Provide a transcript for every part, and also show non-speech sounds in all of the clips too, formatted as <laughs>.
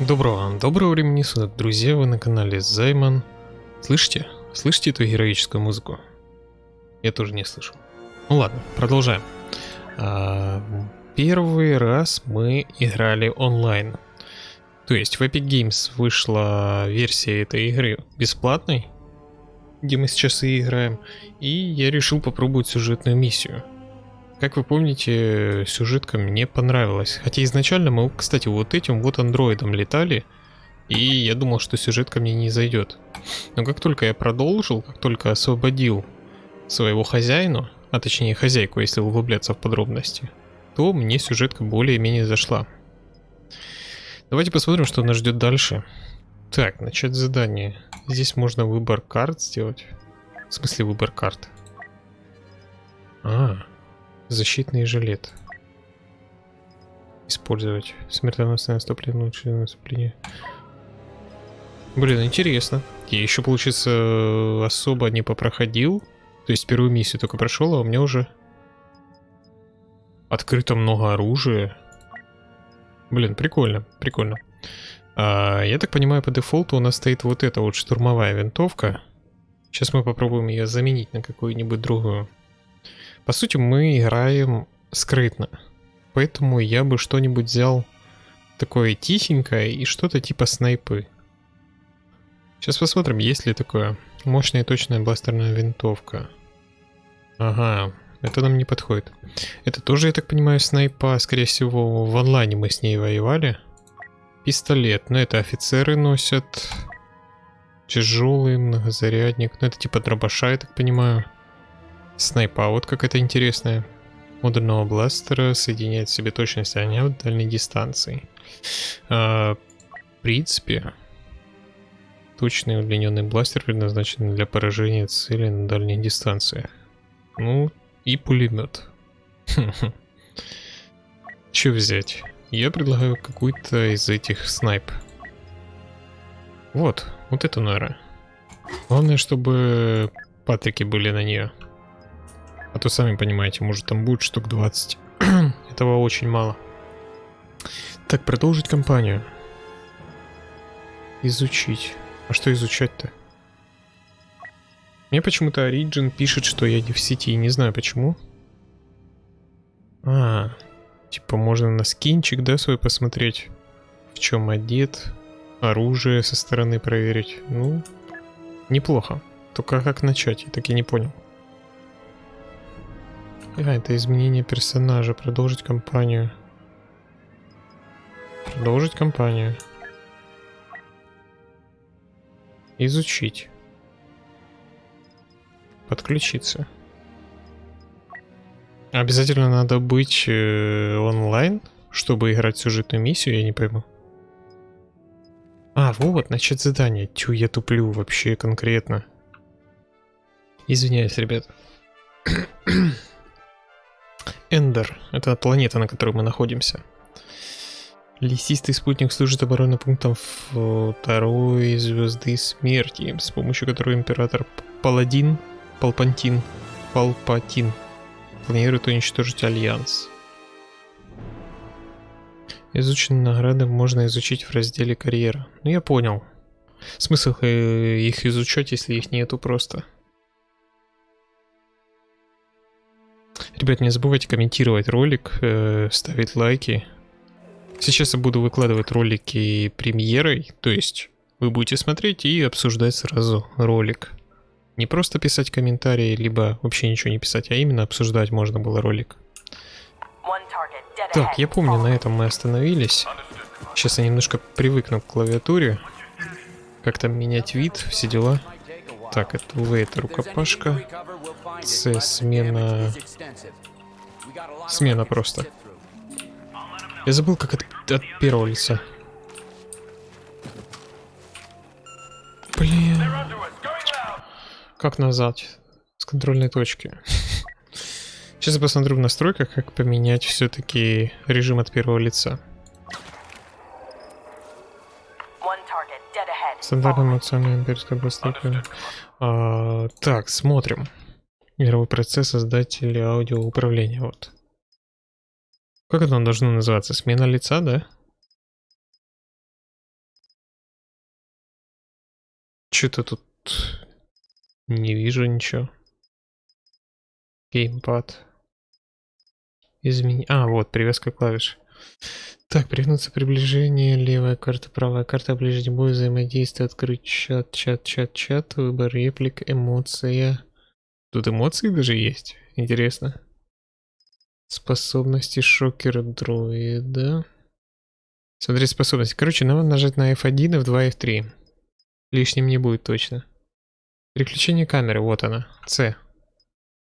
Доброго, доброго времени суток, друзья, вы на канале Займан. Слышите? Слышите эту героическую музыку? Я тоже не слышу. Ну ладно, продолжаем. А, первый раз мы играли онлайн. То есть в Epic Games вышла версия этой игры бесплатной, где мы сейчас и играем, и я решил попробовать сюжетную миссию. Как вы помните, сюжетка мне понравилась. Хотя изначально мы, кстати, вот этим вот андроидом летали, и я думал, что сюжетка мне не зайдет. Но как только я продолжил, как только освободил своего хозяина, а точнее хозяйку, если углубляться в подробности, то мне сюжетка более-менее зашла. Давайте посмотрим, что нас ждет дальше. Так, начать задание. Здесь можно выбор карт сделать. В смысле выбор карт? А, Защитный жилет. Использовать. Смертоносное наступление, лучшее наступление. Блин, интересно. Я еще, получается, особо не попроходил. То есть первую миссию только прошел, а у меня уже открыто много оружия. Блин, прикольно, прикольно. А, я так понимаю, по дефолту у нас стоит вот эта вот штурмовая винтовка. Сейчас мы попробуем ее заменить на какую-нибудь другую. По сути, мы играем скрытно. Поэтому я бы что-нибудь взял такое тихенькое и что-то типа снайпы. Сейчас посмотрим, есть ли такое. Мощная и точная бластерная винтовка. Ага, это нам не подходит. Это тоже, я так понимаю, снайпа. Скорее всего, в онлайне мы с ней воевали. Пистолет. Но это офицеры носят. Тяжелый многозарядник. Ну, это типа дробаша, я так понимаю. Снайпа, вот как это интересная. Модульного бластера соединяет в себе точность огня в дальней дистанции. А, в принципе, точный удлиненный бластер предназначен для поражения цели на дальних дистанциях. Ну, и пулемет. <laughs> Че взять? Я предлагаю какую-то из этих снайп. Вот, вот эту, наверное. Главное, чтобы патрики были на нее. А то сами понимаете, может там будет штук 20. <clears throat> Этого очень мало. Так, продолжить кампанию. Изучить. А что изучать-то? Мне почему-то Origin пишет, что я не в сети, не знаю почему. А, типа можно на скинчик, да, свой посмотреть, в чем одет, оружие со стороны проверить. Ну, неплохо. Только как начать, я так и не понял. А, это изменение персонажа. Продолжить кампанию. Продолжить кампанию. Изучить. Подключиться. Обязательно надо быть э, онлайн, чтобы играть сюжетную миссию, я не пойму. А, вот, начать задание. Тю, я туплю вообще конкретно. Извиняюсь, ребят. Эндер. Это планета, на которой мы находимся. Лесистый спутник служит оборонным пунктом второй звезды смерти, с помощью которой император Паладин, Палпантин, Палпатин планирует уничтожить Альянс. Изученные награды можно изучить в разделе карьера. Ну я понял. Смысл э, их изучать, если их нету просто. Ребят, не забывайте комментировать ролик, э, ставить лайки. Сейчас я буду выкладывать ролики премьерой, то есть вы будете смотреть и обсуждать сразу ролик. Не просто писать комментарии, либо вообще ничего не писать, а именно обсуждать можно было ролик. Так, я помню, на этом мы остановились. Сейчас я немножко привыкну к клавиатуре. Как там менять вид, все дела. Так, это это рукопашка. С, смена... Смена просто. Я забыл, как от, от первого лица. Блин. Как назад? С контрольной точки. <laughs> Сейчас я посмотрю в настройках, как поменять все-таки режим от первого лица. стандартным эмоциональная имперская быстрая. А, так, смотрим. Игровой процесс создатель аудиоуправления. Вот. Как это должно называться? Смена лица, да? Что-то тут не вижу ничего. Геймпад. Измени... А, вот, привязка клавиш. Так, пригнуться приближение, левая карта, правая карта, ближний бой, взаимодействие, открыть чат, чат, чат, чат, выбор реплик, эмоция. Тут эмоции даже есть, интересно. Способности шокера дроида. Смотри способности. Короче, надо нажать на F1, F2, F3. Лишним не будет точно. Переключение камеры, вот она, C.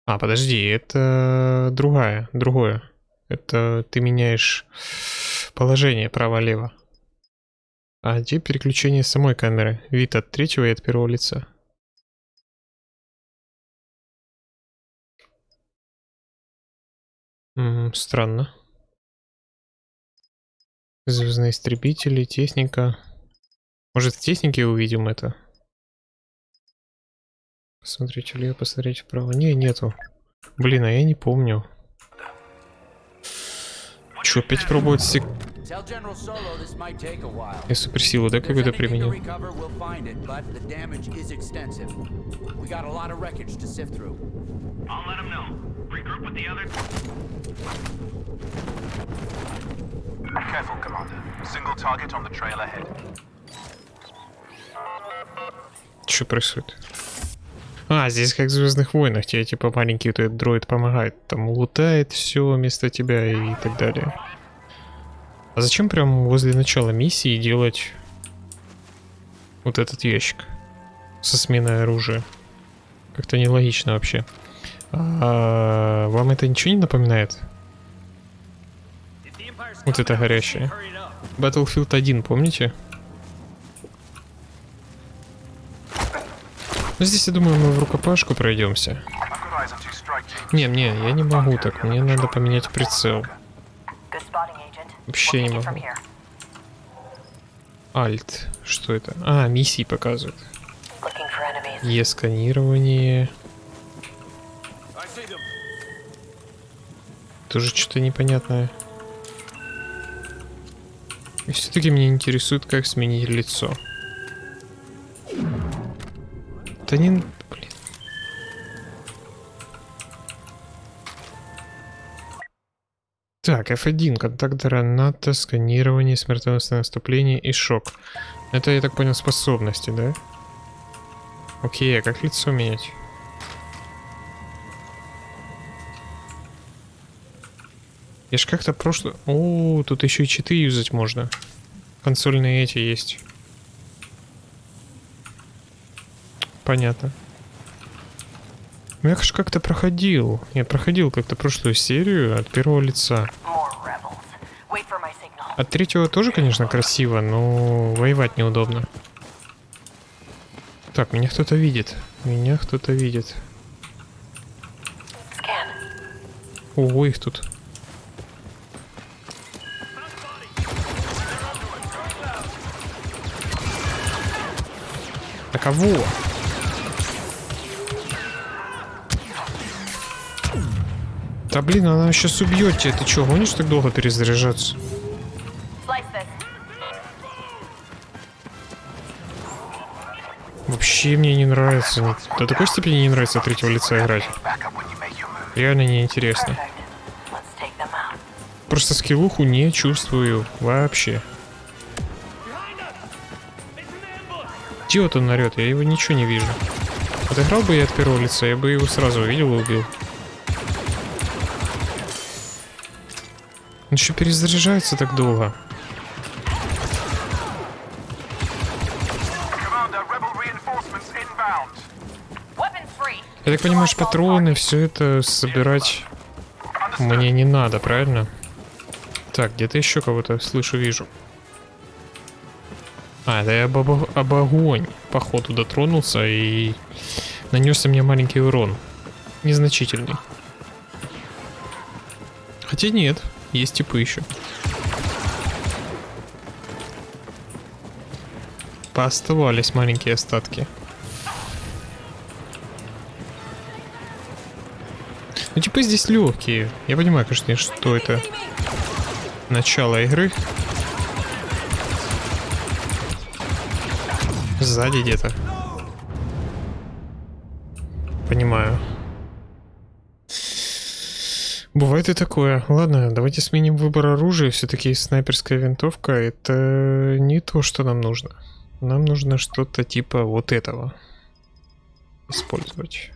А, подожди, это другая, другое. Это ты меняешь положение право-лево. А где переключение самой камеры? Вид от третьего и от первого лица. М -м, странно. Звездные истребители, техника. Может в технике увидим это? Посмотреть влево, посмотреть вправо. Не, нету. Блин, а я не помню. Че, опять пробовать сек... Я суперсилу, да, какой-то применил? Careful, Commander. Single target on the trail ahead. Что происходит? А, здесь как в Звездных войнах, тебе типа маленький вот этот дроид помогает, там лутает все вместо тебя и так далее. А зачем прям возле начала миссии делать вот этот ящик со сменой оружия? Как-то нелогично вообще. А, вам это ничего не напоминает? Вот это горящее. Battlefield 1, помните? Ну, здесь, я думаю, мы в рукопашку пройдемся. Не, не, я не могу так. Мне надо поменять прицел. Вообще не могу. Альт. Что это? А, миссии показывают. Е-сканирование. Тоже что-то непонятное. И все-таки меня интересует, как сменить лицо. Не... Блин. Так, F1, контакт граната, сканирование, смертоносное наступление и шок. Это, я так понял, способности, да? Окей, а как лицо менять? Я ж как-то прошло... О, тут еще и читы юзать можно. Консольные эти есть. Понятно. Ну, я же как-то проходил. Я проходил как-то прошлую серию от первого лица. От третьего тоже, конечно, красиво, но воевать неудобно. Так, меня кто-то видит. Меня кто-то видит. Ого, их тут. А кого? Да блин, она сейчас убьет тебя. Ты что, гонишь так долго перезаряжаться? Вообще мне не нравится. До такой степени не нравится от третьего лица играть. Реально неинтересно. Просто скиллуху не чувствую вообще. Где вот он орет? Я его ничего не вижу. Отыграл бы я от первого лица, я бы его сразу увидел и убил. Он еще перезаряжается так долго. Я так понимаю, что патроны, все это собирать мне не надо, правильно? Так, где-то еще кого-то слышу, вижу. А, это я об, об огонь, походу, дотронулся и нанесся мне маленький урон. Незначительный. Хотя нет, есть типы еще. Пооставались маленькие остатки. Ну, типа здесь легкие. Я понимаю, конечно, что это начало игры. Сзади где-то. Бывает и такое. Ладно, давайте сменим выбор оружия. Все-таки снайперская винтовка это не то, что нам нужно. Нам нужно что-то типа вот этого использовать.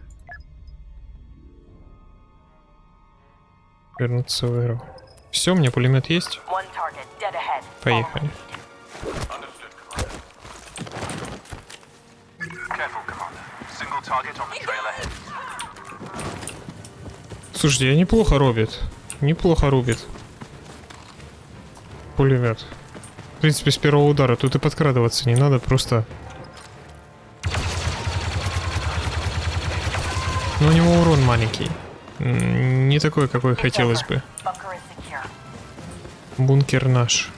Вернуться в эру. Все, у меня пулемет есть. One target, dead ahead. Поехали. Careful, Commander. Single target on the trail ahead. Слушайте, я неплохо рубит. Неплохо рубит. Пулемет. В принципе, с первого удара тут и подкрадываться не надо, просто... Но у него урон маленький. Не такой, какой хотелось бы. Бункер наш.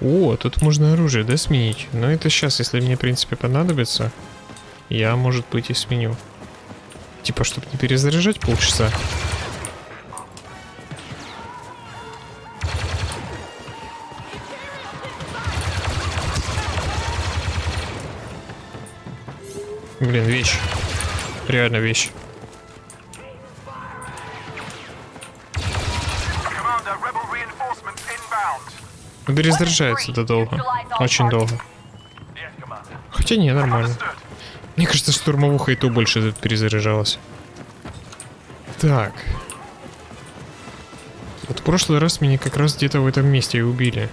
О, тут можно оружие, да, сменить? Но это сейчас, если мне, в принципе, понадобится, я, может быть, и сменю. Типа, чтобы не перезаряжать полчаса. Блин, вещь. Реально вещь. Перезаряжается это долго. Очень долго. Хотя не, нормально. Мне кажется, штурмовуха и то больше перезаряжалась. Так. Вот в прошлый раз меня как раз где-то в этом месте и убили.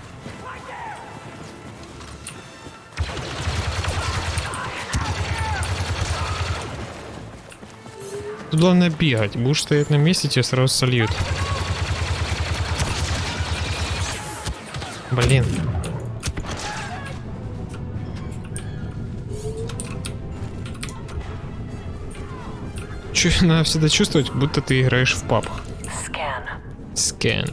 Тут главное бегать. Будешь стоять на месте, тебя сразу сольют. Блин. <laughs> Надо всегда чувствовать, будто ты играешь в паб. Скан.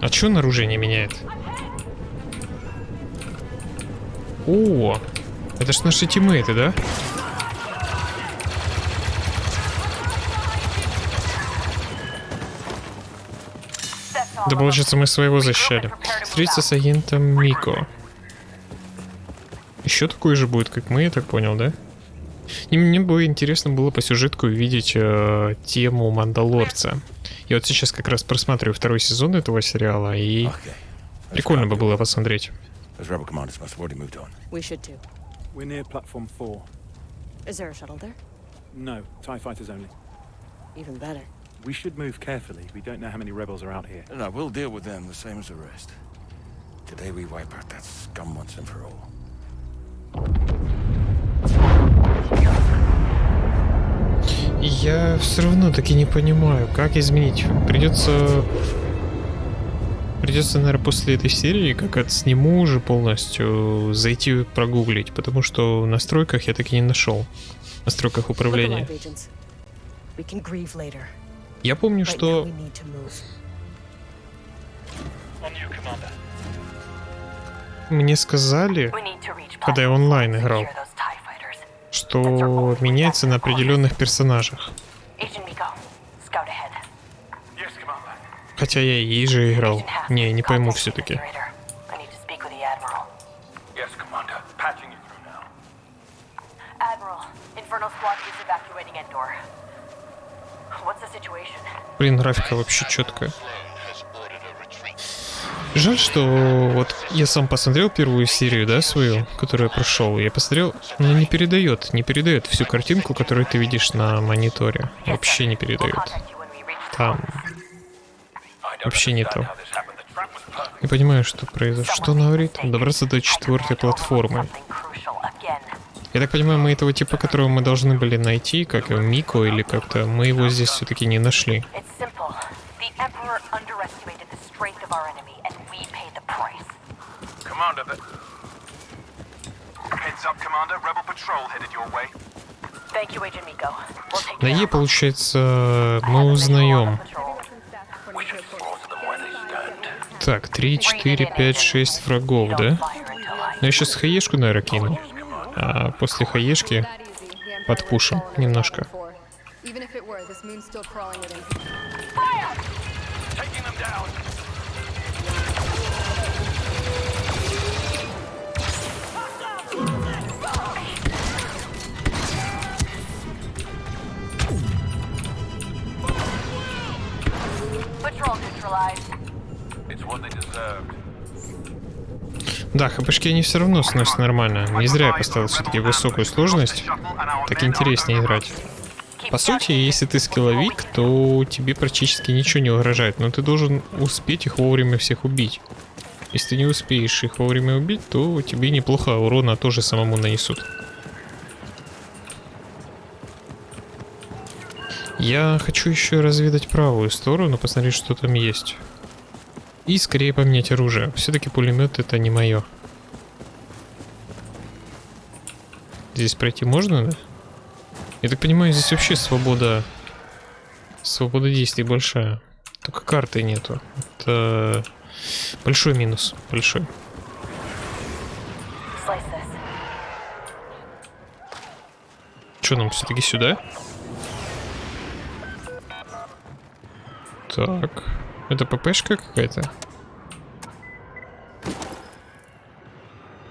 А чё на оружие не меняет? О, это ж наши тиммейты, да? Да получается мы своего защищали. Встретиться с агентом Мико. Еще такой же будет, как мы, я так понял, да? И мне бы интересно было по сюжетку увидеть э, тему Мандалорца. Я вот сейчас как раз просматриваю второй сезон этого сериала, и Okay. прикольно бы было посмотреть. Those rebel commanders must have already moved on. We should too. We're near platform four. Is there a shuttle there? No, TIE fighters only. Even better. We should move carefully. We don't know how many rebels are out here. No, no, we'll deal with them the same as the rest. Today we wipe out that scum once and for all. Я все равно таки не понимаю, как изменить. Придется... Придется, наверное, после этой серии, как это сниму уже полностью, зайти прогуглить, потому что в настройках я таки не нашел. В настройках управления. Я помню, что мне сказали, когда я онлайн играл, что меняется на определенных персонажах. Хотя я и же играл. Не, не пойму все-таки. Блин, графика вообще четкая. Жаль, что вот я сам посмотрел первую серию, да, свою, которую я прошел. Я посмотрел, но не передает, не передает всю картинку, которую ты видишь на мониторе. Вообще не передает. Там вообще не то. Не понимаю, что произошло. Что он говорит? Добраться до четвертой платформы. Я так понимаю, мы этого типа, которого мы должны были найти, как его Мико или как-то, мы его здесь все-таки не нашли. Take На you Е, получается, мы узнаем. Так, 3, 4, 5, 6 врагов, да? Ну я сейчас хаешку, наверное, кину. А после хаешки подпушим немножко. Even if it were, this moon's still crawling within. Taking them down. Да, хпшки они все равно сносят нормально. Не зря я поставил все-таки высокую сложность. Так интереснее играть. По сути, если ты скилловик, то тебе практически ничего не угрожает, но ты должен успеть их вовремя всех убить. Если ты не успеешь их вовремя убить, то тебе неплохо урона тоже самому нанесут. Я хочу еще разведать правую сторону, посмотреть, что там есть. И скорее поменять оружие. Все-таки пулемет это не мое. Здесь пройти можно, да? Я так понимаю, здесь вообще свобода... Свобода действий большая. Только карты нету. Это большой минус. Большой. Что нам все-таки сюда? Так. Это ППшка какая-то?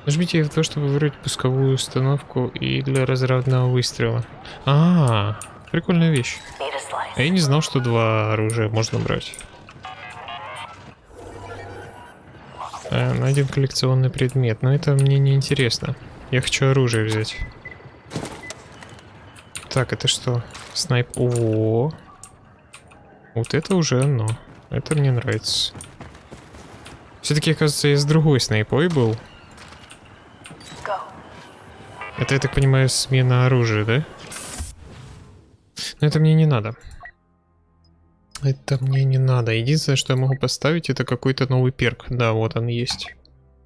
Нажмите F2, чтобы выбрать пусковую установку и для разрядного выстрела. А, прикольная вещь. Need a slice. А я не знал, что два оружия можно брать. Э, найден коллекционный предмет, но это мне не интересно. Я хочу оружие взять. Так, это что? Снайп. О, вот это уже оно. Это мне нравится. Все-таки, оказывается, я с другой снайпой был. Это, я так понимаю, смена оружия, да? Но это мне не надо. Это мне не надо. Единственное, что я могу поставить, это какой-то новый перк. Да, вот он есть.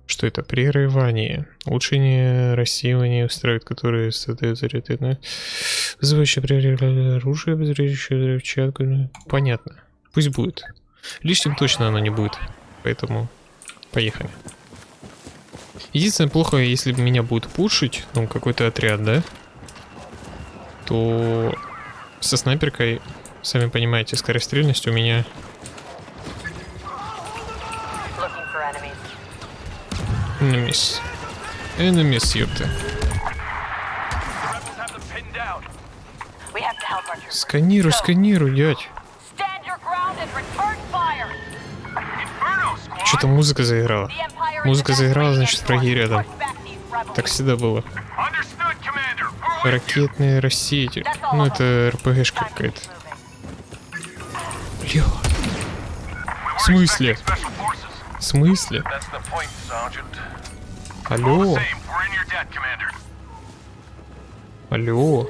Что это? Прерывание. Улучшение рассеивания устраивает, которые создают заряды. Вызывающее прерывание оружия, обозревающее взрывчатку. Понятно. Пусть будет. Лишним точно оно не будет. Поэтому поехали. Единственное, плохо, если меня будет пушить, ну, какой-то отряд, да? То со снайперкой, сами понимаете, скорострельность у меня... Enemies. Enemies, ёпта. Сканируй, сканируй, дядь. Что-то музыка заиграла. Музыка заиграла, значит, враги рядом. Так всегда было. Ракетные all Ну, это. РПГшка какая-то. Бля, В смысле? в смысле? Алло, алло.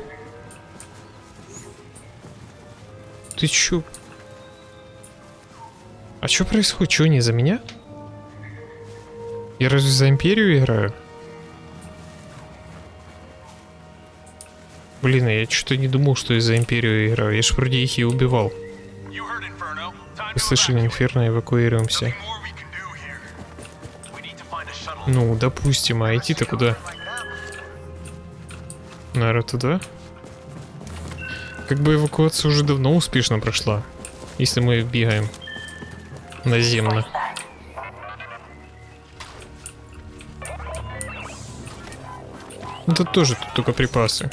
Ты чё? А чё происходит? Чё, не за меня? Я разве за Империю играю? Блин, а я что-то не думал, что я за Империю играю. Я ж вроде их и убивал. Вы слышали. Инферно, эвакуируемся. Ну, допустим, а идти-то куда? Наверное, туда? Как бы эвакуация уже давно успешно прошла. Если мы бегаем наземно. Тут тоже тут только припасы.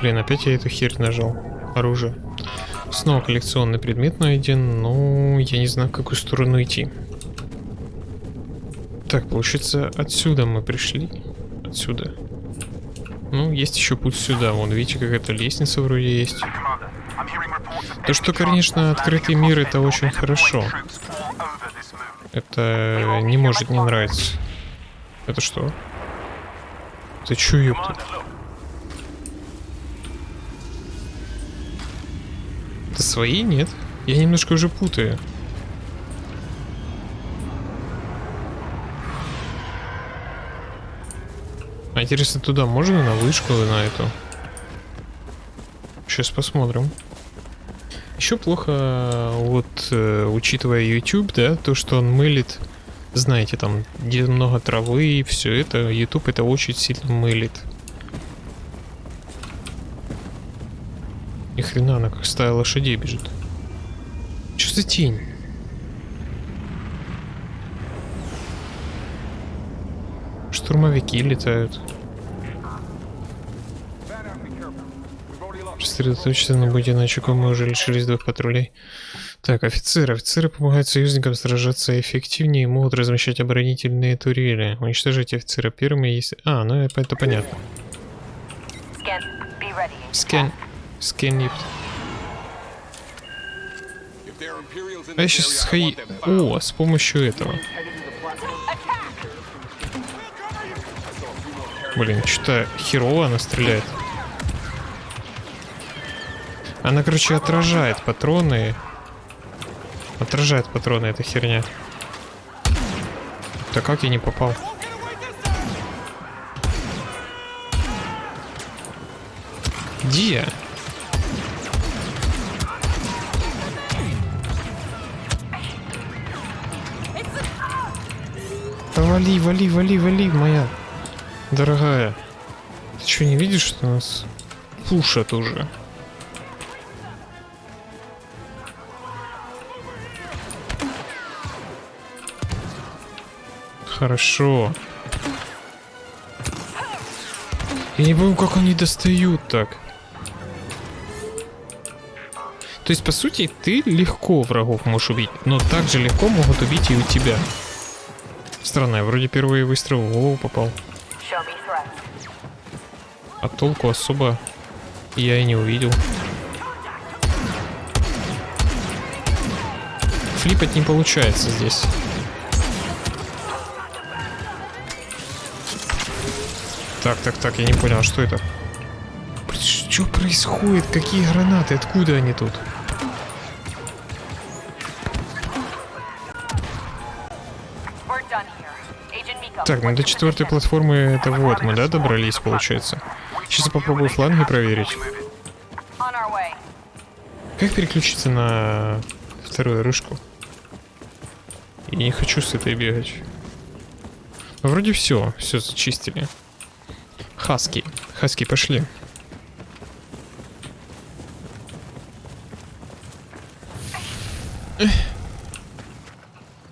Блин, опять я эту херь нажал. Оружие. Снова коллекционный предмет найден, но я не знаю, в какую сторону идти. Так, получается, отсюда мы пришли. Отсюда. Ну, есть еще путь сюда. Вон, видите, какая-то лестница вроде есть. То, что, конечно, открытый мир это очень хорошо. Это не может не нравиться. Это что? Ты чё, ёпта? Это свои? Нет? Я немножко уже путаю. Интересно, туда можно на вышку на эту? Сейчас посмотрим. Еще плохо, вот, э, учитывая YouTube, да, то, что он мылит, знаете, там, где много травы и все это, YouTube это очень сильно мылит. Ни хрена она как стая лошадей бежит. Что за тень? Штурмовики летают. Сосредоточиться на будь иначе мы уже лишились двух патрулей. Так, офицеры. Офицеры помогают союзникам сражаться эффективнее и могут размещать оборонительные турели. Уничтожить офицера первыми, если... А, ну это это понятно. Скэн епт. А я сейчас схои... О, с помощью этого. Блин, что-то херово она стреляет. Она, короче, отражает патроны. Отражает патроны, эта херня. Да как я не попал? Где? Да вали, вали, вали, вали, моя дорогая. Ты что, не видишь, что нас пушат уже? Хорошо. Я не помню, как они достают так. То есть, по сути, ты легко врагов можешь убить, но также легко могут убить и у тебя. Странно, я вроде первый выстрел в голову попал. А толку особо я и не увидел. Флипать не получается здесь. Так, так, так, я не понял, а что это? Что происходит? Какие гранаты? Откуда они тут? Так, ну до четвертой платформы это вот мы, да, добрались, получается? Сейчас я попробую фланги проверить. Как переключиться на вторую рыжку? Я не хочу с этой бегать. Вроде все, все зачистили. Хаски. Хаски, пошли. Эх.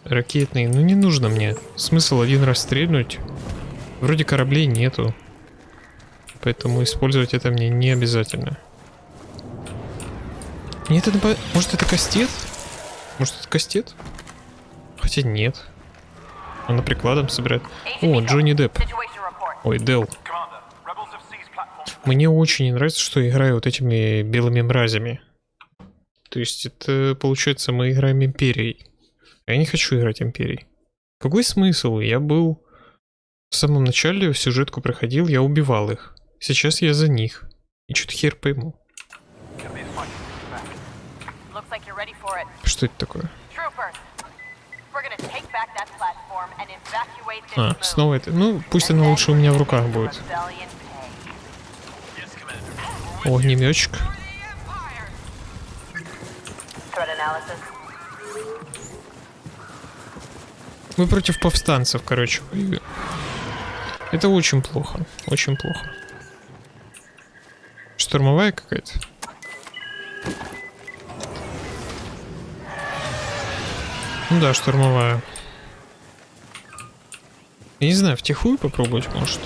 Ракетный, ну не нужно мне. Смысл один раз стрельнуть. Вроде кораблей нету. Поэтому использовать это мне не обязательно. Нет, это... Может это кастет? Может это кастет? Хотя нет. Она прикладом собирает. О. Джонни Депп. Ой, Дел. Commander, rebels have seized platform. Мне очень не нравится, что я играю вот этими белыми мразями. То есть это, получается, мы играем Империей. Я не хочу играть Империей. Какой смысл? Я был... В самом начале в сюжетку проходил, я убивал их. Сейчас я за них. И что-то хер пойму. Что это такое? А, снова это. Ну, пусть она лучше у меня в руках будет. Огнеметчик. Мы против повстанцев, короче. Это очень плохо. Очень плохо. Штурмовая какая-то? Ну да, штурмовая. Я не знаю, втихую попробовать, может.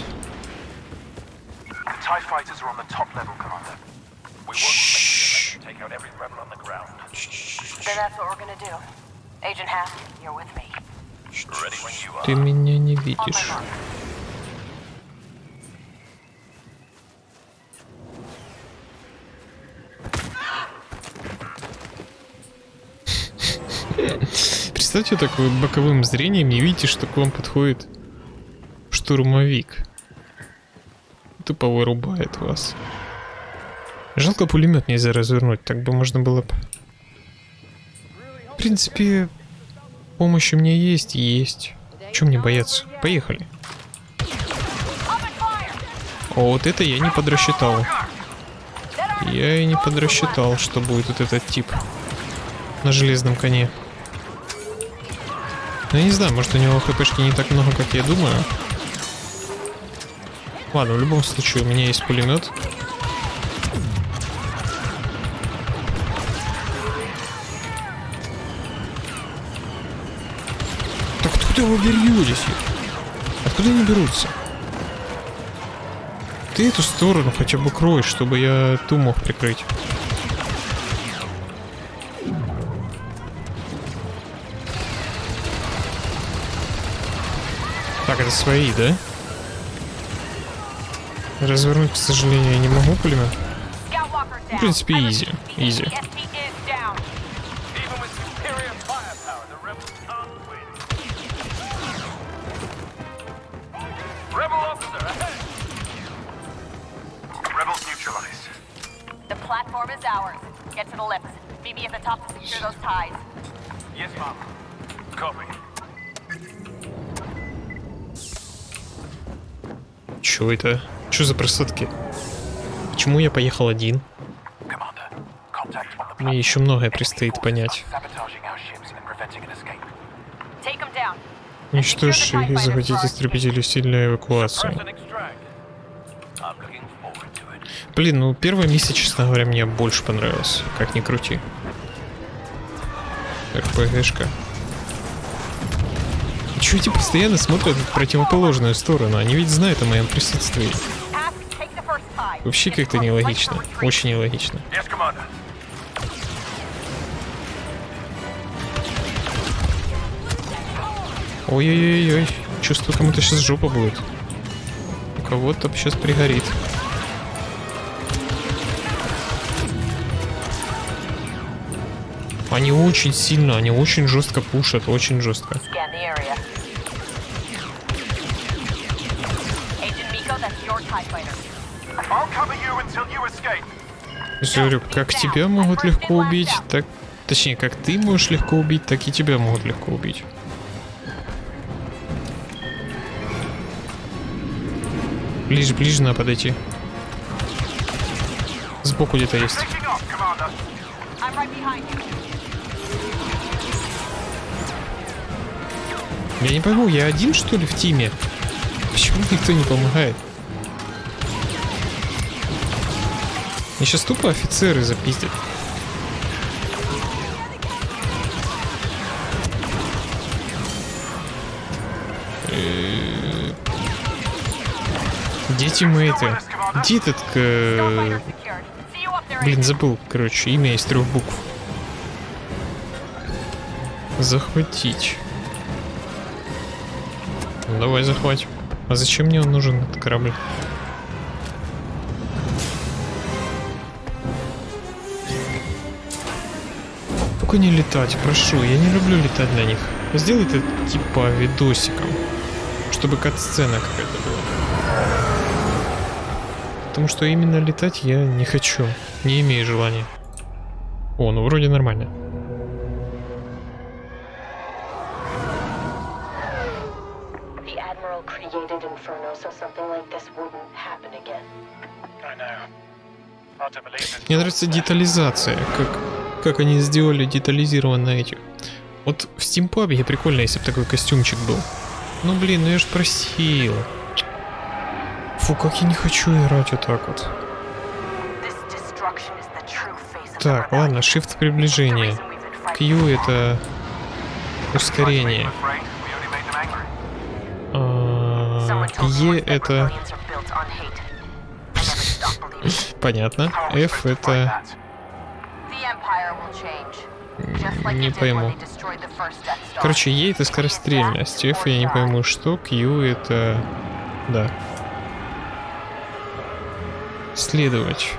Top level, Commander. We won't make them take out every rebel on the ground. Then that's what we're gonna do. Agent Hask, you're with me. Ready when you are. Ты меня не видишь. Представьте, так вы боковым зрением не видите, что к вам подходит штурмовик. Тупо вырубает вас. Жалко пулемет нельзя развернуть, так бы можно было бы... В принципе, помощь у меня есть есть. Чем мне бояться? Поехали. О, вот это я не подрасчитал. Я и не подрасчитал, что будет вот этот тип на железном коне. Ну, я не знаю, может у него хпшки не так много, как я думаю. Ладно, в любом случае, у меня есть пулемет. Так откуда вы беретесь? Откуда они берутся? Ты эту сторону хотя бы крой, чтобы я ту мог прикрыть. Так, это свои, да? Развернуть, к сожалению, я не могу пулемет. В принципе, ma'am. Copy. Чё это? Чё за просадки? Почему я поехал один? Мне еще многое предстоит понять. Уничтожь их и захватить истребители to it. Блин, ну первая миссия, честно говоря, мне больше понравилась. Как ни крути. РПГшка. Чего эти постоянно смотрят в противоположную сторону? Они ведь знают о моем присутствии. Вообще как-то нелогично. Очень нелогично. Ой-ой-ой-ой. Чувствую, кому-то сейчас жопа будет. У кого-то сейчас пригорит. Они очень сильно, они очень жестко пушат, очень жестко. Agent Miko, that's your TIE fighter. Я говорю, как тебя могут легко убить, так... Точнее, как ты можешь легко убить, так и тебя могут легко убить. Ближе, ближе надо подойти. Сбоку где-то есть. Я не пойму, я один что ли в тиме? Почему никто не помогает? Мне сейчас тупо офицеры запиздят. You up there, Блин, забыл, короче, имя из трех букв. Захватить. Ну, давай захватим. А зачем мне он нужен, этот корабль? Только не летать, прошу, я не люблю летать на них. Сделай это типа видосиком, чтобы кат-сцена какая-то была. Потому что именно летать я не хочу, не имею желания. О, ну вроде нормально. Мне нравится детализация, как, как они сделали детализированно этих. Вот в стимпабе прикольно, если бы такой костюмчик был. Ну блин, ну я ж просил. Фу, как я не хочу играть вот так вот. Так, ладно, shift приближение. Q это ускорение. А, E это rebellions are built не пойму. Короче, E это скорострельность, F я не пойму что, Q это... Да. Следовать.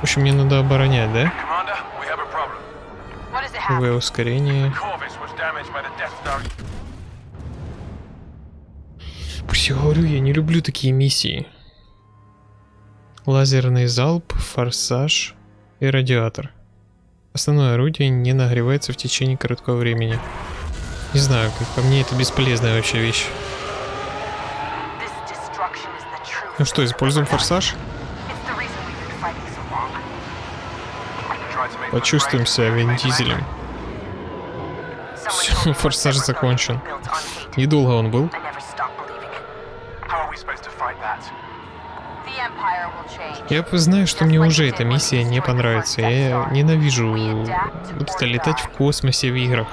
В общем, мне надо оборонять, да? В ускорение. Пусть я говорю, я не люблю такие миссии. Лазерный залп, форсаж и радиатор. Основное орудие не нагревается в течение короткого времени. Не знаю, как по мне это бесполезная вообще вещь. Ну что, используем форсаж? Почувствуем себя Вин once <laughs> форсаж закончен. Недолго он был. Я знаю, что мне уже эта миссия не понравится. Я ненавижу вот это летать в космосе в играх.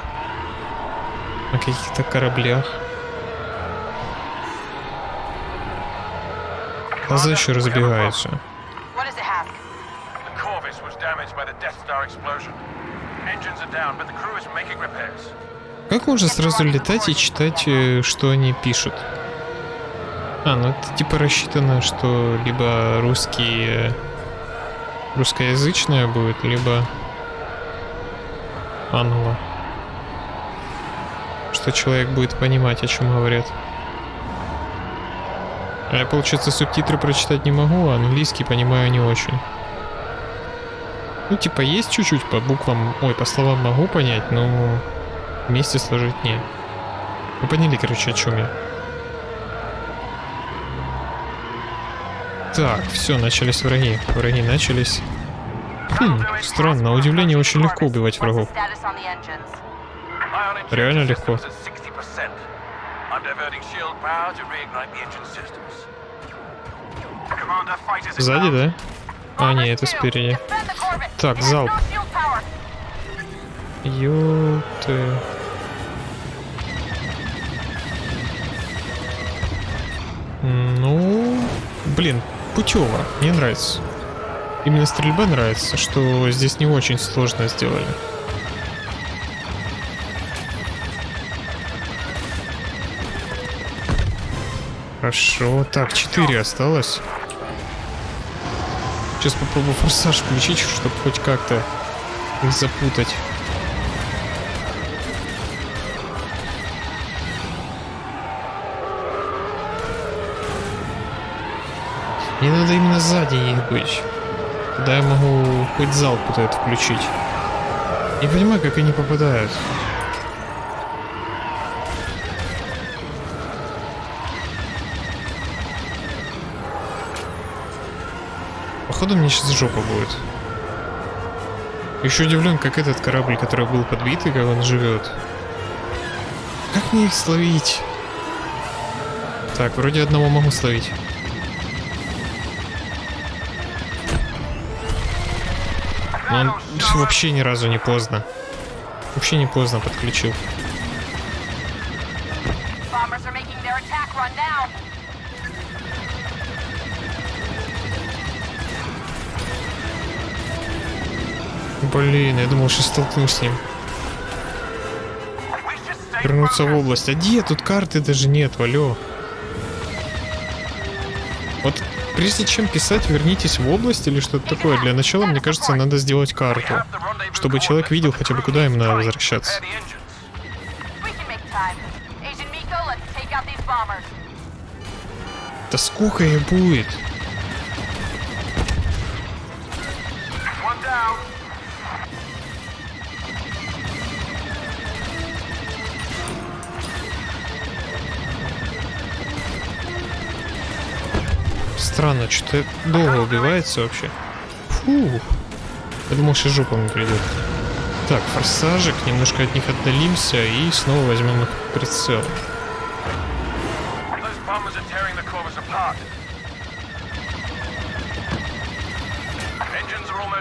На каких-то кораблях. Глаза еще разбегаются. Как можно сразу летать и читать, э, что они пишут? А, ну это типа рассчитано, что либо русский... э, русскоязычное будет, либо англо. Что человек будет понимать, о чем говорят. А я, получается, субтитры прочитать не могу, а английский понимаю не очень. Ну, типа, есть чуть-чуть по буквам, ой, по словам могу понять, но вместе сложить не. Вы поняли, короче, о чем я. Так, все, начались враги. Враги начались. Хм, странно, на удивление очень легко убивать врагов. Реально легко. systems at 60%. I'm diverting shield power to reignite the engine systems. Commander, fighters Сзади, да? А, не, это спереди. Так, залп. Ёпты. Ну, блин, путево. Мне нравится. Именно стрельба нравится, что здесь не очень сложно сделали. Хорошо. Так, 4 осталось. Сейчас попробую форсаж включить, чтобы хоть как-то их запутать. Мне надо именно сзади них быть. Тогда я могу хоть залп вот этот включить. Не понимаю, как они попадают. Походу мне сейчас жопа будет. Еще удивлен, как этот корабль, который был подбитый, как он живет. Как мне их словить? Так, вроде одного могу словить. Но он вообще ни разу не поздно. Вообще не поздно подключил. Блин, я думал, что столкнусь с ним. Вернуться в область. А где? Тут карты даже нет, алло. Прежде чем писать «вернитесь в область» или что-то такое, для начала, мне кажется, надо сделать карту. Чтобы человек видел хотя бы, куда им надо возвращаться. Да сколько их будет? Странно, что-то долго убивается вообще. Фу. Я думал, сейчас жопа мне придет. Так, форсажик, немножко от них отдалимся и снова возьмем их прицел.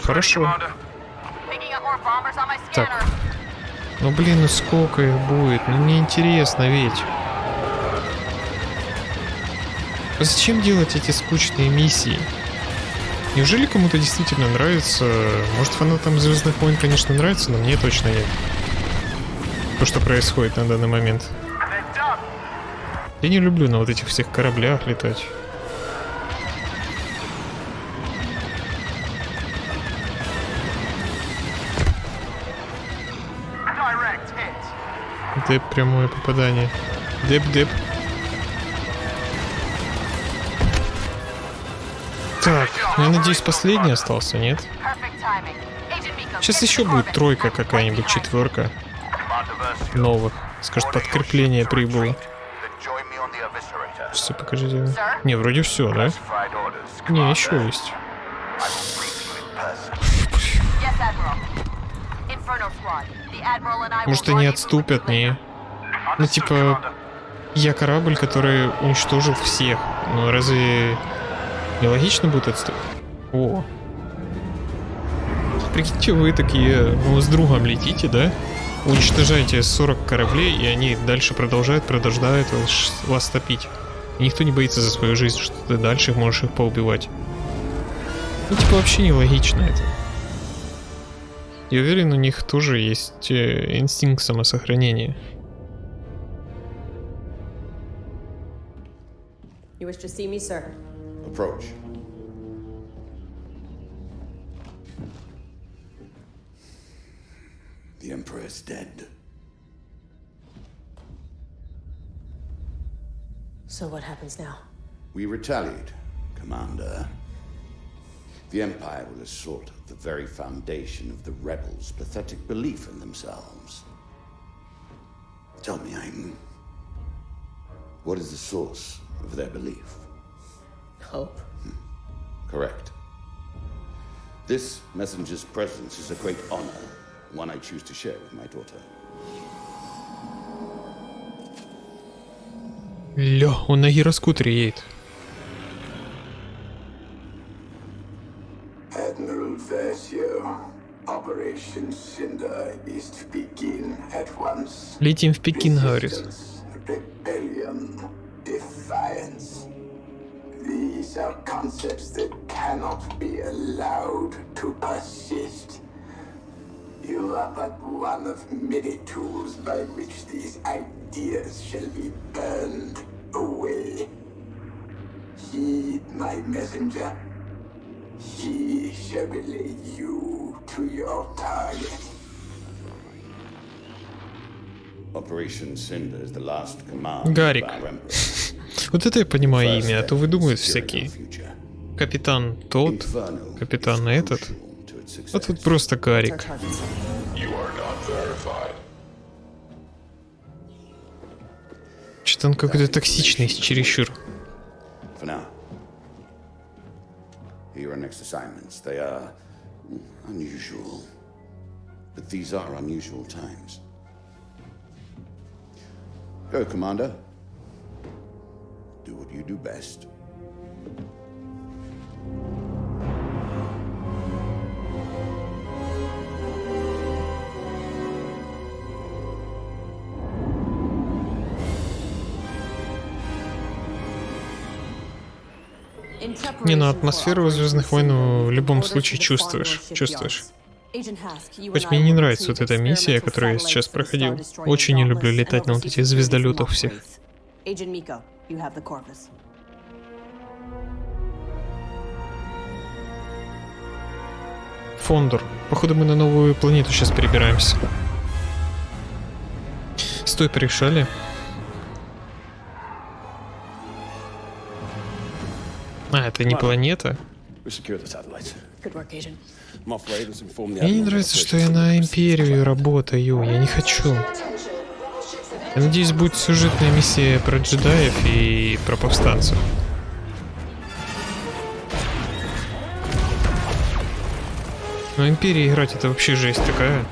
Хорошо. Так. Ну блин, ну сколько их будет? Ну мне интересно ведь. А Зачем делать эти скучные миссии? Неужели кому-то действительно нравится? Может фанатам Звездных войн, конечно, нравится, но мне точно нет. То, что происходит на данный момент. Я не люблю на вот этих всех кораблях летать. Деп прямое попадание. Деп-деп. Надеюсь, последний остался, нет? Сейчас еще будет тройка какая-нибудь, четверка новых. Скажет, подкрепление прибыло. Все, покажите. Не, вроде все, да? Не, еще есть. Может, они отступят, не? Ну, типа, я корабль, который уничтожил всех. Ну, разве нелогично будет отступить? О. Прикиньте, вы такие, ну, с другом летите, да? Уничтожаете 40 кораблей, и они дальше продолжают, продолжают вас, вас топить. И никто не боится за свою жизнь, что ты дальше можешь их поубивать. Ну, типа, вообще нелогично это. Я уверен, у них тоже есть э, инстинкт самосохранения. You wish to see me, sir? Approach. The Emperor is dead. So what happens now? We retaliate, Commander. The Empire will assault the very foundation of the rebels' pathetic belief in themselves. Tell me, I'm. What is the source of their belief? Hope. Hmm. Correct. This messenger's presence is a great honor, one I choose to share with my daughter. Ля, он на гироскутере едет. Admiral Versio, Operation Cinder is to begin at once. Летим в Пекин, говорит. Resistance, rebellion, defiance. These are concepts that cannot be allowed to persist. You are but one of many tools by which these ideas shall be burned away. Heed my messenger. He shall relay you to your target. Operation Cinder is the last command Гарик. Вот это я понимаю имя, а то выдумывают всякие. Капитан тот, капитан этот. А тут просто verified. Что-то он какой-то токсичный, чересчур. For now. Here are next assignments. They are mm, unusual. But these are unusual times. Go, Commander. Do what you do best. Не, ну атмосферу Звездных войн в любом случае чувствуешь. Чувствуешь. Хоть мне не нравится вот эта миссия, которую я сейчас проходил. Очень не люблю летать на вот этих звездолетах всех. Фондор. Походу мы на новую планету сейчас перебираемся. Стой, порешали. А, это не планета? Мне не нравится, что я на Империю работаю. Я не хочу. Я надеюсь, будет сюжетная миссия про джедаев и про повстанцев. Но Империи играть это вообще жесть такая.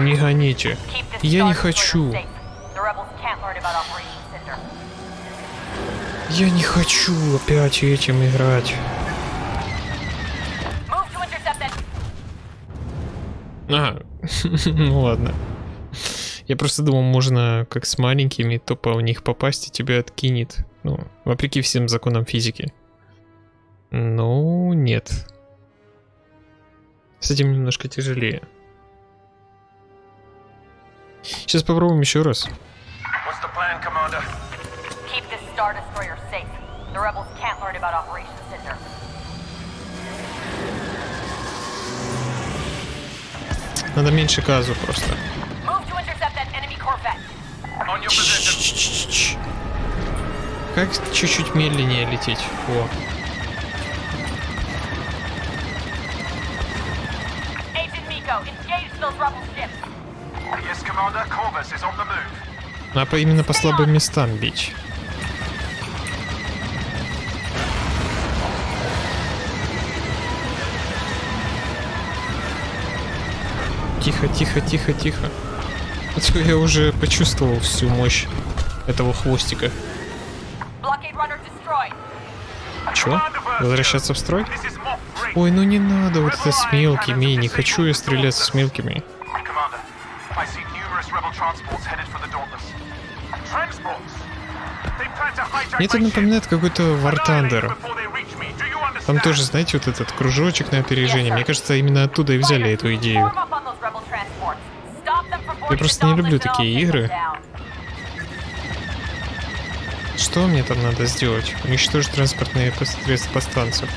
Не гоните. Я не хочу. Я не хочу опять этим играть. А, <laughs> ну ладно. Я просто думал, можно как с маленькими тупо в них попасть и тебя откинет. Ну, вопреки всем законам физики. Ну, нет. С этим немножко тяжелее. Learn about Operation Cinder. Надо меньше газу просто. Как чуть-чуть медленнее лететь? О, Move. надо по- именно по слабым местам бить. Тихо, тихо, тихо, тихо. А я уже почувствовал всю мощь этого хвостика. Чё? Возвращаться в строй? Ой, ну не надо вот это с мелкими. Не хочу я стреляться с мелкими. Мне это напоминает какой-то War Thunder. Там тоже, знаете, вот этот кружочек на опережение. Мне кажется, именно оттуда и взяли эту идею. Boarding просто не люблю такие игры. Что мне там надо сделать? Уничтожить транспортные средства повстанцев.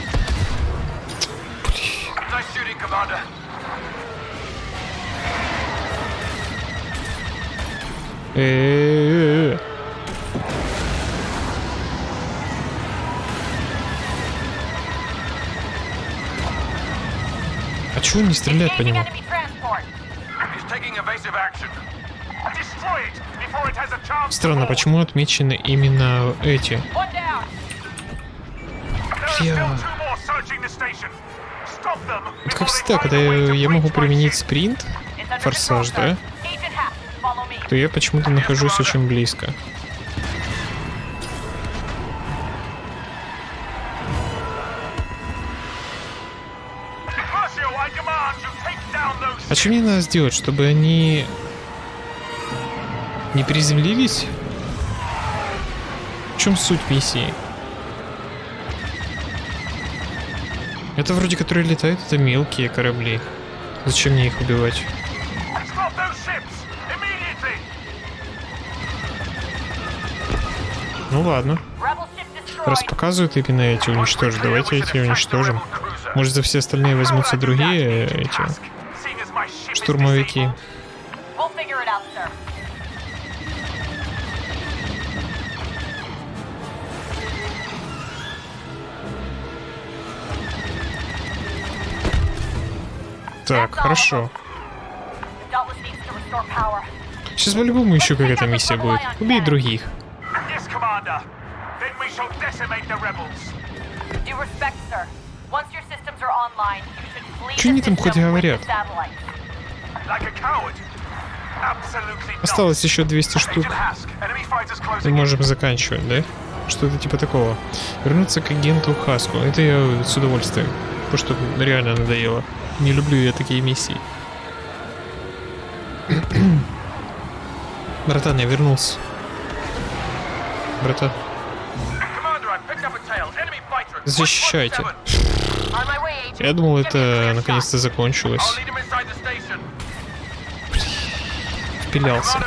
Э-э-э. А чего не стреляет по нему? Странно, почему отмечены именно эти? Я- Это как всегда, когда я, я могу применить спринт, форсаж, да, то я почему-то нахожусь очень близко. А что мне надо сделать, чтобы они не приземлились? В чем суть миссии? Это вроде которые летают, это мелкие корабли. Зачем мне их убивать? Ну ладно. Раз показывают именно эти уничтожить, давайте эти уничтожим. Может за все остальные возьмутся другие э, эти штурмовики. Так, хорошо. Сейчас по-любому еще какая-то миссия будет. Убей других. The они там хоть говорят? Осталось еще 200 штук. Мы можем заканчивать, да? Что-то типа такого. Вернуться к агенту Хаску. Это я с удовольствием. Потому что реально надоело. Не люблю я такие миссии. <coughs> Братан, я вернулся. Братан, защищайте. 117. On my way, agent. Я думал, это наконец-то закончилось. Впилялся.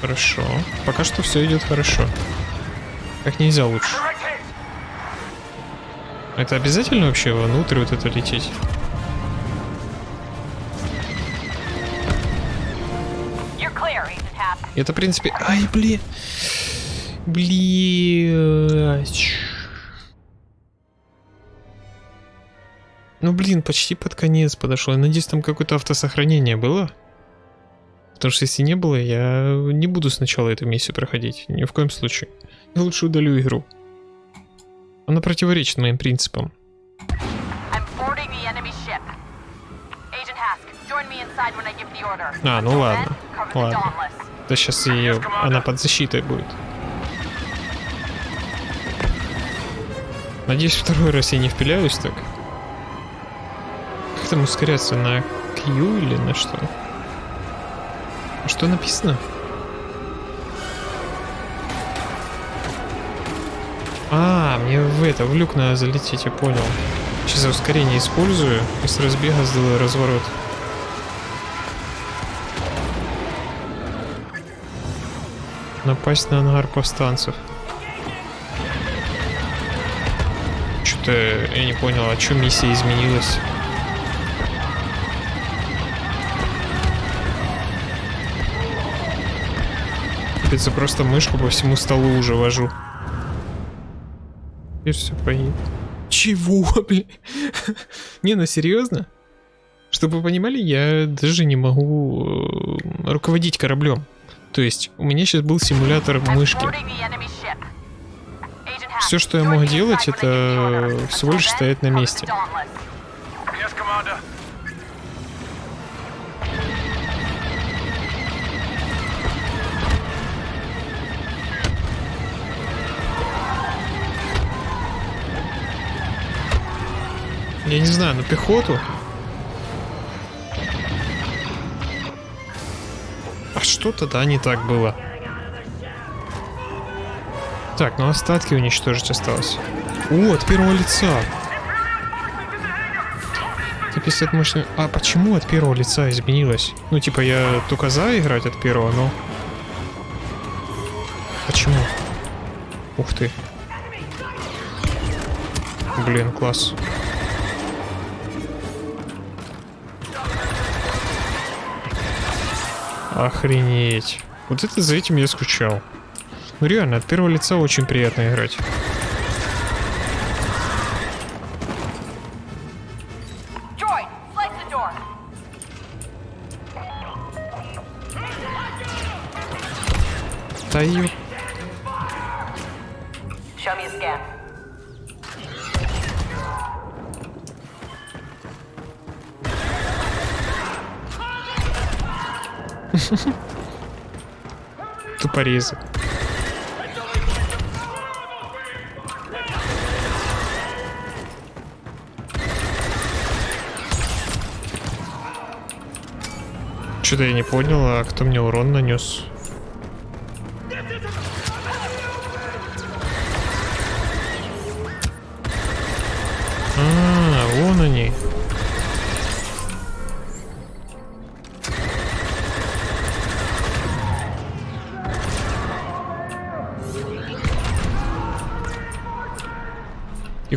Хорошо. Пока что все идет хорошо. Как нельзя лучше. Это обязательно вообще внутрь вот это лететь? Это, в принципе... Ай, блин. Блять. Ну, блин, почти под конец подошел. Я надеюсь, там какое-то автосохранение было. Потому что если не было, я не буду сначала эту миссию проходить. Ни в коем случае. Я лучше удалю игру. Она противоречит моим принципам. А, ну ладно. Ладно. Да сейчас ее... Она под защитой будет. Надеюсь, второй раз я не впиляюсь так. Там ускоряться? На Q или на что? А Что написано? А, мне в это, в люк надо залететь, я понял. Сейчас ускорение использую и с разбега сделаю разворот. Напасть на ангар повстанцев. Что-то я не понял, а что миссия изменилась? Капец, я просто мышку по всему столу уже вожу. Теперь все поедет. Чего, <laughs> блин? Не, ну серьезно? Чтобы вы понимали, я даже не могу э, руководить кораблем. То есть, у меня сейчас был симулятор мышки. Все, что я мог делать, это всего лишь стоять на месте. Я не знаю, на пехоту? А что тогда не так было? Так, ну остатки уничтожить осталось. О, от первого лица. 150 мощный... А почему от первого лица изменилось? Ну, типа, я только за играть от первого, но... Почему? Ух ты. Блин, класс. Охренеть. Вот это за этим я скучал. Ну реально, от первого лица очень приятно играть. Да тупорезы. Что-то я не понял, а кто мне урон нанес?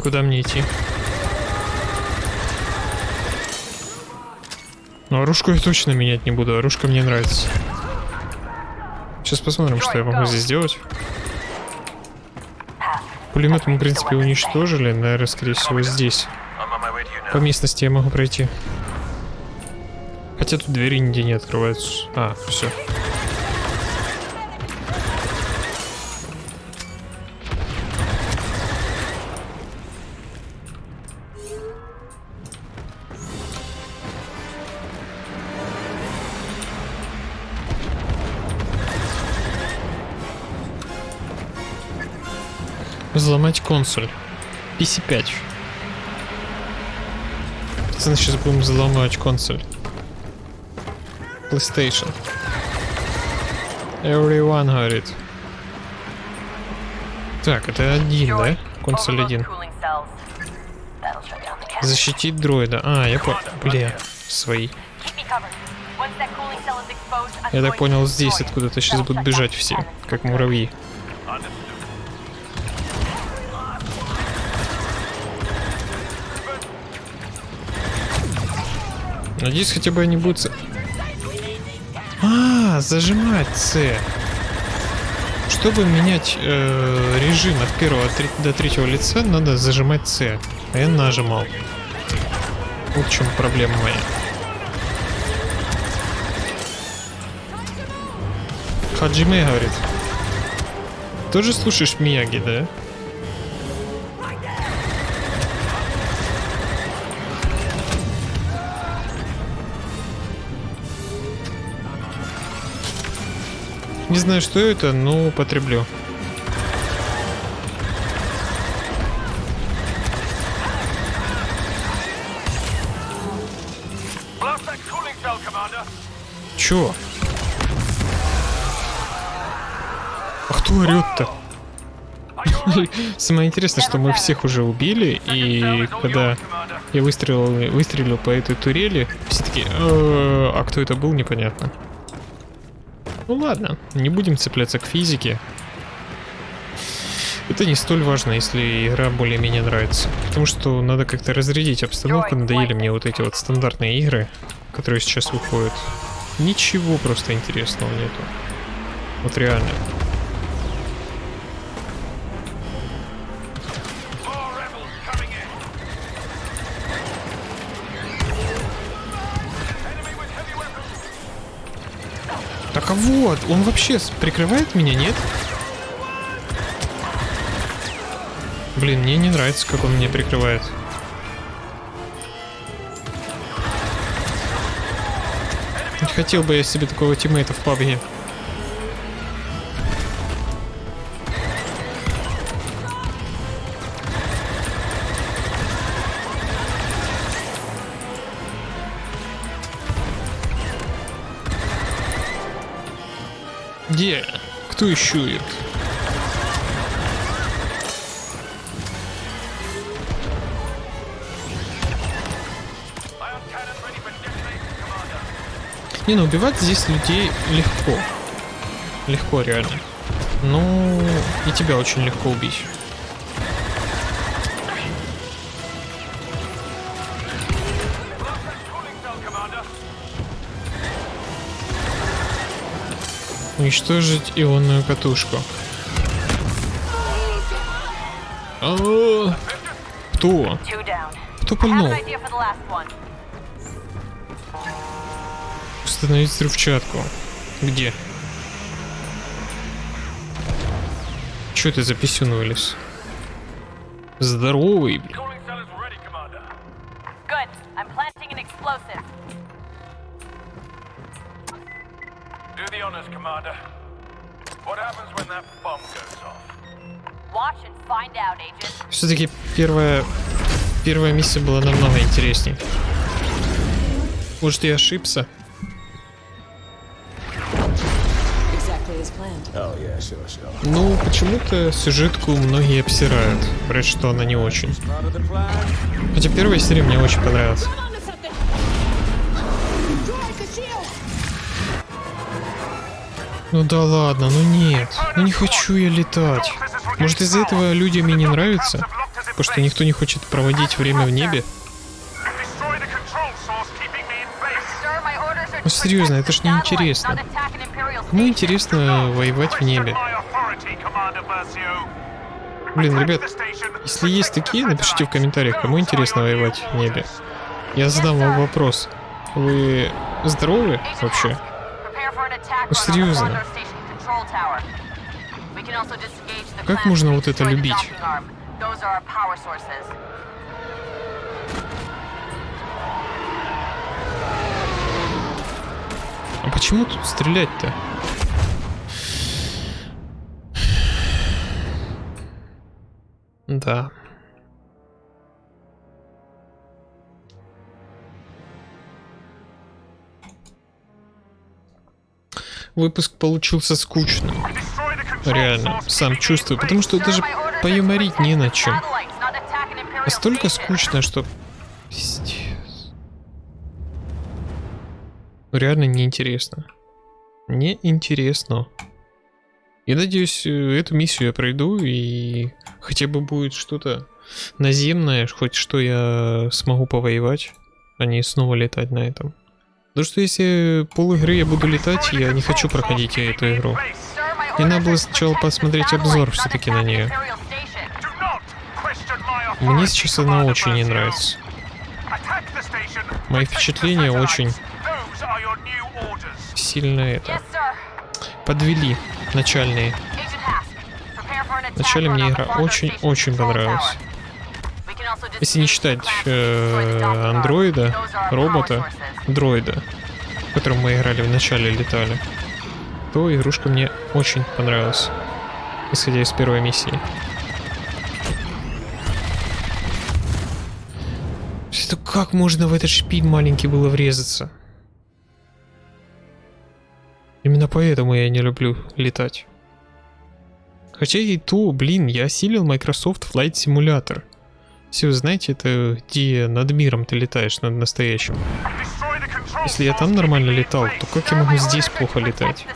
Куда мне идти? Ну, оружку я точно менять не буду. Оружка мне нравится. Сейчас посмотрим, что я могу здесь сделать. Пулемет мы, в принципе, уничтожили. Наверное, скорее всего, здесь. По местности я могу пройти. Хотя тут двери нигде не открываются. А, все. Консоль. PC5. Пацаны, сейчас будем взломать консоль. PlayStation. Everyone говорит. Так, это один, да? Консоль один. Защитить дроида. А, я понял. Бля, свои. Я так понял, здесь откуда-то сейчас будут бежать все, как муравьи. Надеюсь, хотя бы они будут... А, зажимать С. Чтобы менять э, режим от первого до третьего лица, надо зажимать С. А я нажимал. Вот в чем проблема моя. Хаджиме говорит. Тоже слушаешь Мияги, да? Не знаю, что это, но Commander. Чё? А кто орёт-то? <laughs> Самое интересное, что мы всех уже убили, и когда я выстрелил, выстрелил по этой турели, все таки а кто это был, непонятно. Ну ладно, не будем цепляться к физике. Это не столь важно, если игра более-менее нравится. Потому что надо как-то разрядить обстановку, надоели мне вот эти вот стандартные игры, которые сейчас выходят. Ничего просто интересного нету. Вот реально. Вот, он вообще прикрывает меня, нет? Блин, мне не нравится, как он меня прикрывает. Хотел бы я себе такого тиммейта в пабге. Где? Кто ищует? Не, ну убивать здесь людей легко. Легко, реально. Ну, и тебя очень легко убить. Уничтожить ионную катушку. А, Кто? Two down. Кто have пальнул? Установить взрывчатку. Где? Чё ты за писюн вылез? Здоровый, блин. Все-таки первая, первая миссия была намного интересней. Может, я ошибся? Ну, почему-то сюжетку многие обсирают. Говорят, что она не очень. Хотя первая серия мне очень понравилась. Ну да ладно, ну нет. Ну не хочу я летать. Может из-за этого людям и не нравится? Потому что никто не хочет проводить время в небе? Ну серьезно, это ж не интересно. Кому интересно воевать в небе? Блин, ребят, если есть такие, напишите в комментариях, кому интересно воевать в небе. Я задам вам вопрос. Вы здоровы вообще? Ну, серьезно. Как можно вот это любить? А почему тут стрелять-то? Да. Выпуск получился скучным. Реально, сам чувствую, потому что даже поюморить не на чем. Настолько скучно, что... Пиздец. Реально неинтересно. Неинтересно. Я надеюсь, э, эту миссию я пройду и хотя бы будет что-то наземное, хоть что я смогу повоевать, а не снова летать на этом. Потому что если пол игры я буду летать, я не хочу проходить эту игру. Мне надо было сначала посмотреть обзор все-таки на нее. Мне сейчас она очень не нравится. Мои впечатления очень сильно это подвели начальные. Вначале мне игра Fondor очень- Station очень control понравилась. Если не считать э, андроида, робота, дроида, в котором мы играли в начале летали, то игрушка мне очень понравилась, исходя из первой миссии. Это как можно в этот шпиль маленький было врезаться? Именно поэтому я не люблю летать. Хотя и то, блин, я осилил Microsoft Flight Simulator. Все знаете, это где над миром ты летаешь, над настоящим. Если я там нормально летал, то как я могу здесь плохо летать?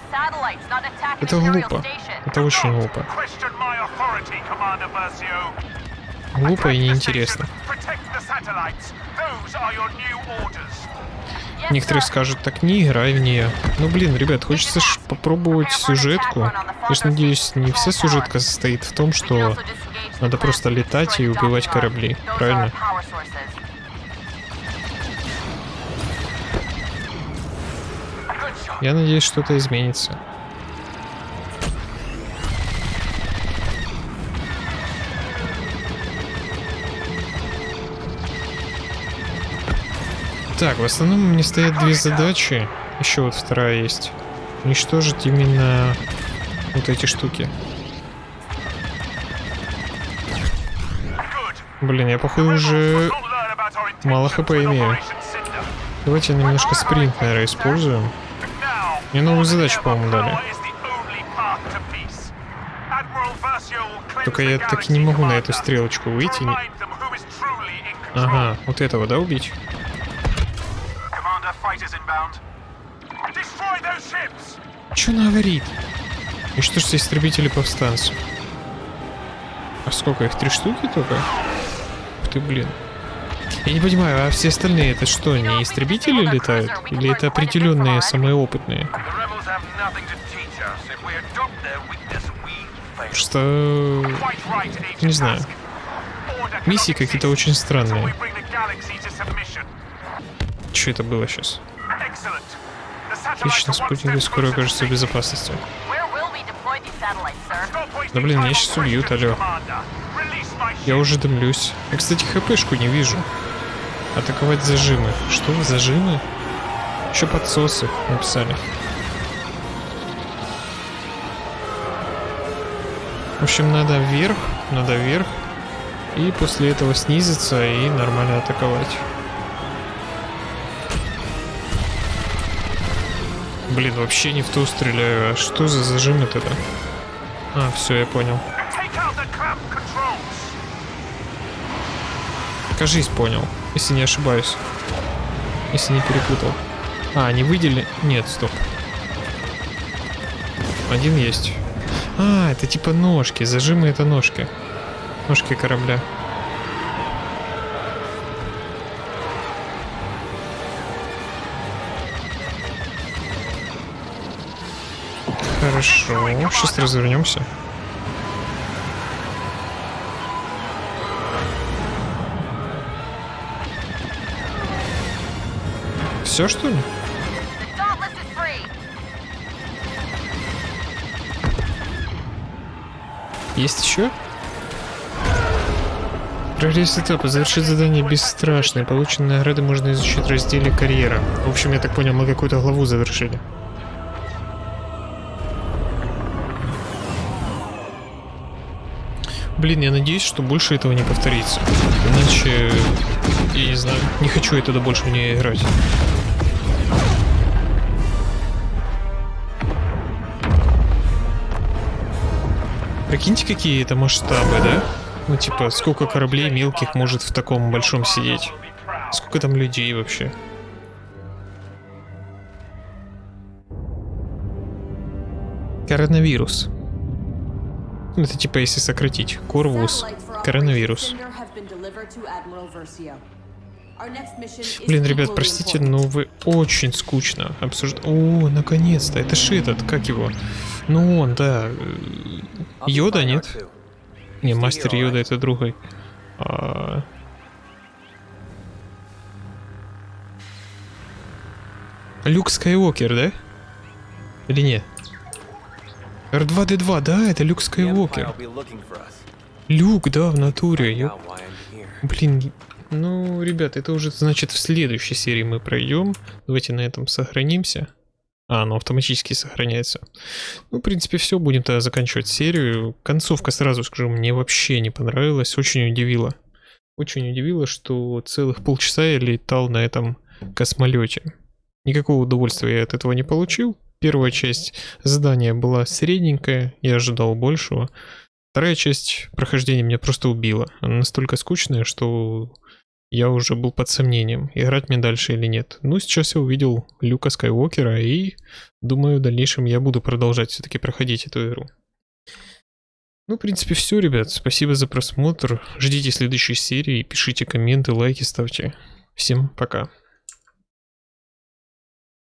Это глупо. Это очень глупо. Глупо и неинтересно. Некоторые скажут, так не играй в нее. Ну блин, ребят, хочется ж попробовать сюжетку. Я ж надеюсь, не вся сюжетка состоит в том, что надо просто летать и убивать корабли, правильно? Я надеюсь, что-то изменится. Так, в основном мне стоят две задачи. Еще вот вторая есть. Уничтожить именно вот эти штуки. Блин, я походу уже мало хп имею. Давайте немножко спринт, наверное, используем. Мне новую задачу, по-моему, дали. Только я так и не могу на эту стрелочку выйти. Ага. Вот этого, да, убить? Что она говорит? И что ж все истребители повстанцев? А сколько их? Три штуки только? Ух ты, блин. Я не понимаю, а все остальные это что, не истребители летают? Или это определенные самые опытные? Agent Не знаю. Миссии какие-то очень странные. Что это было сейчас? Отлично, step скоро окажутся в безопасности. Да блин, меня сейчас убьют, алло. My Я уже дымлюсь. Я, кстати, хпшку не вижу. Атаковать зажимы. Что, зажимы? Еще подсосы написали. В общем, надо вверх, надо вверх. И после этого снизиться и нормально атаковать. Блин, вообще не в ту стреляю. А что за зажимы тогда? А, все, я понял. Кажись, понял, если не ошибаюсь. Если не перепутал. А, они выделили... Нет, стоп. Один есть. А, это типа ножки. Зажимы это ножки. Ножки корабля. Хорошо. Сейчас развернемся. Все что ли? Есть еще? Прогресс этапа. Завершить задание бесстрашное. Полученные награды можно изучить в разделе карьера. В общем, я так понял, мы какую-то главу завершили. Блин, я надеюсь, что больше этого не повторится. Иначе, я не знаю, не хочу я туда больше в нее играть. Прикиньте, какие это масштабы, да? Ну, типа, сколько кораблей мелких может в таком большом сидеть? Сколько там людей вообще? Коронавирус. Это типа, если сократить. Корвус. Коронавирус. Блин, ребят, простите, но вы очень скучно обсуждаете. О, наконец-то. Это ж этот, как его? Ну он, да. э, Йода, нет? Не, мастер Йода это другой. А... Люк Скайуокер, да? Или нет? R2-D2, да, это Люк Скайуокер. Люк, да, в натуре. ёп. Блин, ну, ребят, это уже, значит, в следующей серии мы пройдем. Давайте на этом сохранимся. А, оно автоматически сохраняется. Ну, в принципе, все, будем тогда заканчивать серию. Концовка, сразу скажу, мне вообще не понравилась, очень удивила. Очень удивило, что целых полчаса я летал на этом космолете. Никакого удовольствия я от этого не получил. Первая часть задания была средненькая, я ожидал большего. Вторая часть прохождения меня просто убила. Она настолько скучная, что я уже был под сомнением, играть мне дальше или нет. Ну, сейчас я увидел Люка Скайуокера и думаю, в дальнейшем я буду продолжать все-таки проходить эту игру. Ну, в принципе, все, ребят. Спасибо за просмотр. Ждите следующей серии, пишите комменты, лайки ставьте. Всем пока.